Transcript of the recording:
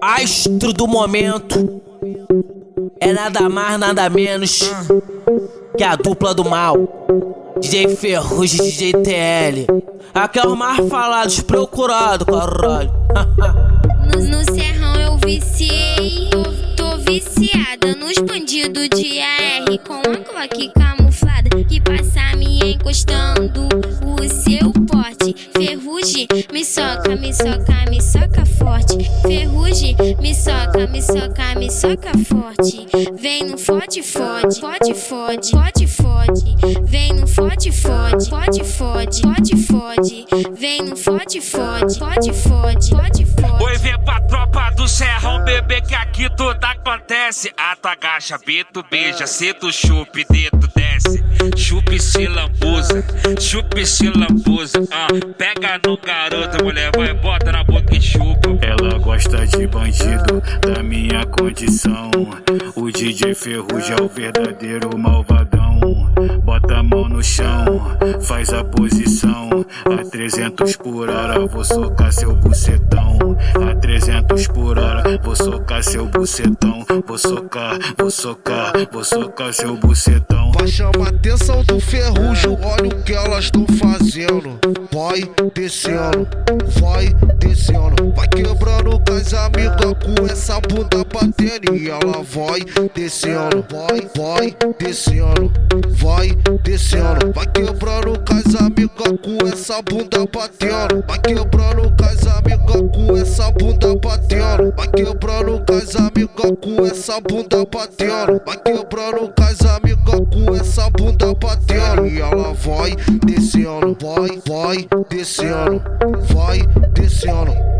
Astro do momento é nada mais, nada menos que a dupla do mal. DJ Ferrugem DJ TL. Aqui é os mais falados, procurado, caralho. no, no serrão eu viciei, tô, tô viciada nos bandidos de AR com a Glock camuflada que passa me encostando o seu me soca, me soca, me soca forte. Ferrugem, me soca, me soca, me soca forte. Vem no fode, fode, fode, fode, fode, fode. Vem no fode, fode, fode, fode, fode, fode. Vem no fode, fode, fode, fode, fode, fode. Oi, vem pra tropa do serrão, bebê, que aqui tudo acontece. Ata, agacha, bito, beija, cedo, chupe, dedo, desce. Chupe, se lambuza, chupe, se lambuza. Ah, pega no garoto, mulher, vai, bota na boca e chupa. Ela gosta de bandido, da minha condição. O DJ Ferrugem é o verdadeiro malvadão. No chão, faz a posição. A 300 por hora, vou socar seu bucetão. A 300 por hora, vou socar seu bucetão. Vou socar, vou socar, vou socar seu bucetão. Vai chamar atenção do ferrugem, olha o que elas estão fazendo. Vai descendo, vai descendo, vai quebrando com as amigas com essa bunda batendo. E ela vai descendo, vai, vai descendo, vai descendo, vai quebrando com as amigas com essa bunda batendo. Vai quebrando com as amigas com essa bunda batendo. Vai quebrando com as amigas com essa bunda batendo. Vai quebrando com as amigas bunda batendo. E ela vai descendo, vai, vai descendo, vai descendo.